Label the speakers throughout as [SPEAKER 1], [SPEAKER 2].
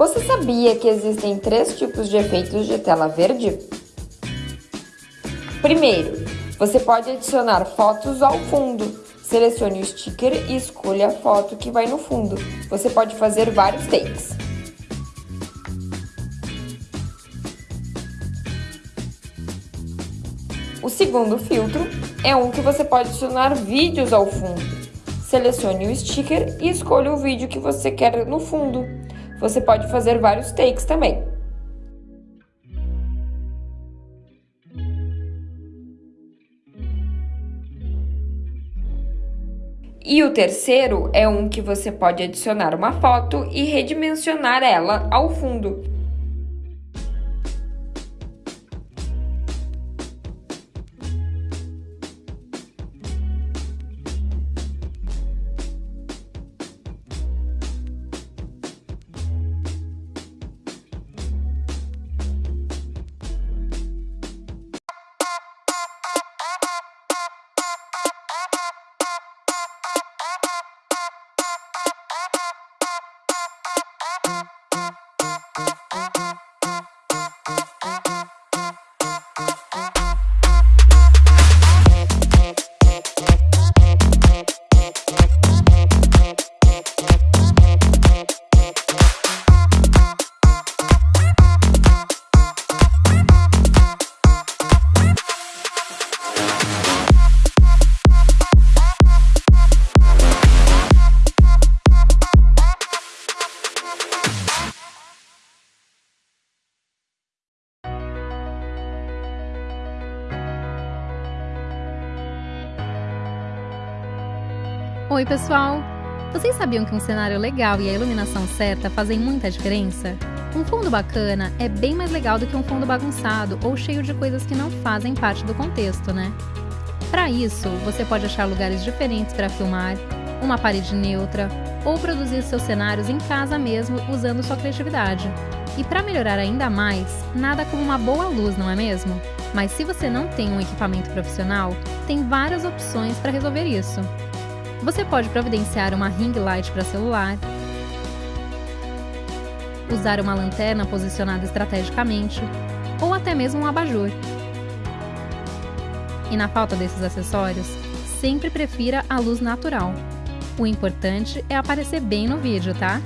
[SPEAKER 1] Você sabia que existem três tipos de efeitos de tela verde? Primeiro, você pode adicionar fotos ao fundo. Selecione o sticker e escolha a foto que vai no fundo. Você pode fazer vários takes. O segundo filtro é um que você pode adicionar vídeos ao fundo. Selecione o sticker e escolha o vídeo que você quer no fundo. Você pode fazer vários takes também. E o terceiro é um que você pode adicionar uma foto e redimensionar ela ao fundo.
[SPEAKER 2] Oi, pessoal! Vocês sabiam que um cenário legal e a iluminação certa fazem muita diferença? Um fundo bacana é bem mais legal do que um fundo bagunçado ou cheio de coisas que não fazem parte do contexto, né? Para isso, você pode achar lugares diferentes para filmar, uma parede neutra ou produzir seus cenários em casa mesmo usando sua criatividade. E para melhorar ainda mais, nada como uma boa luz, não é mesmo? Mas se você não tem um equipamento profissional, tem várias opções para resolver isso. Você pode providenciar uma ring light para celular, usar uma lanterna posicionada estrategicamente ou até mesmo um abajur. E na falta desses acessórios, sempre prefira a luz natural. O importante é aparecer bem no vídeo, tá?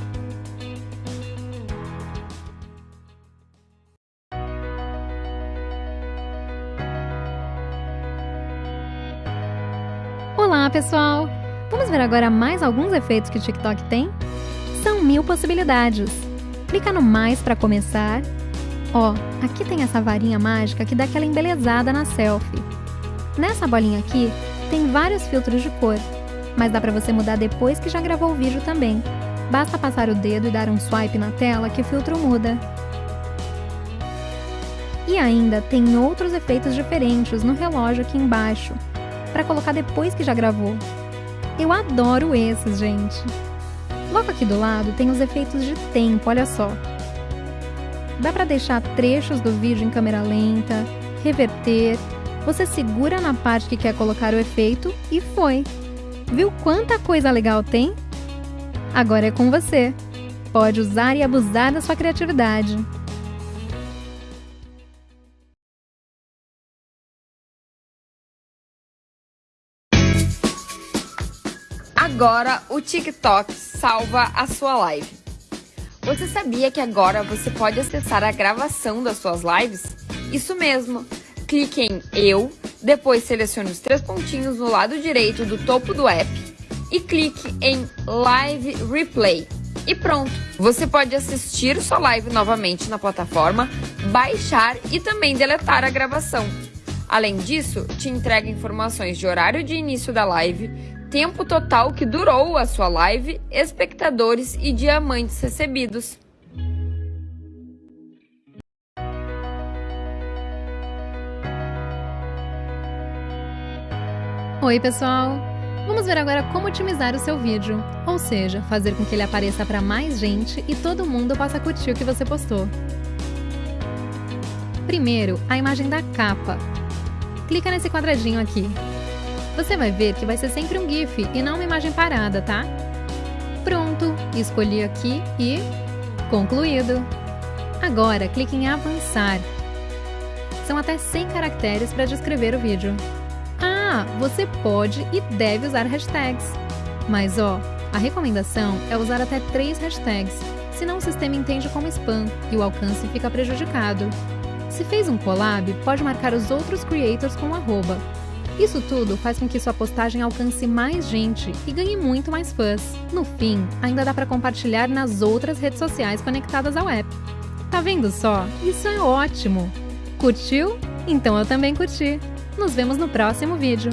[SPEAKER 2] Olá, pessoal! Vamos ver agora mais alguns efeitos que o TikTok tem? São mil possibilidades. Clica no mais para começar. Ó, aqui tem essa varinha mágica que dá aquela embelezada na selfie. Nessa bolinha aqui tem vários filtros de cor, mas dá para você mudar depois que já gravou o vídeo também. Basta passar o dedo e dar um swipe na tela que o filtro muda. E ainda tem outros efeitos diferentes no relógio aqui embaixo, para colocar depois que já gravou. Eu adoro esses, gente. Logo aqui do lado tem os efeitos de tempo, olha só. Dá para deixar trechos do vídeo em câmera lenta, reverter, você segura na parte que quer colocar o efeito e foi. Viu quanta coisa legal tem? Agora é com você. Pode usar e abusar da sua criatividade.
[SPEAKER 1] Agora o TikTok salva a sua live. Você sabia que agora você pode acessar a gravação das suas lives? Isso mesmo. Clique em Eu, depois selecione os três pontinhos no lado direito do topo do app e clique em Live Replay. E pronto, você pode assistir sua live novamente na plataforma, baixar e também deletar a gravação. Além disso, te entrega informações de horário de início da live, tempo total que durou a sua live, espectadores e diamantes recebidos.
[SPEAKER 2] Oi, pessoal! Vamos ver agora como otimizar o seu vídeo, ou seja, fazer com que ele apareça para mais gente e todo mundo possa curtir o que você postou. Primeiro, a imagem da capa. Clica nesse quadradinho aqui. Você vai ver que vai ser sempre um GIF e não uma imagem parada, tá? Pronto, escolhi aqui e Concluído! Agora clique em Avançar. São até 100 caracteres para descrever o vídeo. Ah, você pode e deve usar hashtags. Mas ó, a recomendação é usar até 3 hashtags, senão o sistema entende como spam e o alcance fica prejudicado. Se fez um collab, pode marcar os outros creators com arroba. Isso tudo faz com que sua postagem alcance mais gente e ganhe muito mais fãs. No fim, ainda dá para compartilhar nas outras redes sociais conectadas ao app. Tá vendo só? Isso é ótimo! Curtiu? Então eu também curti! Nos vemos no próximo vídeo!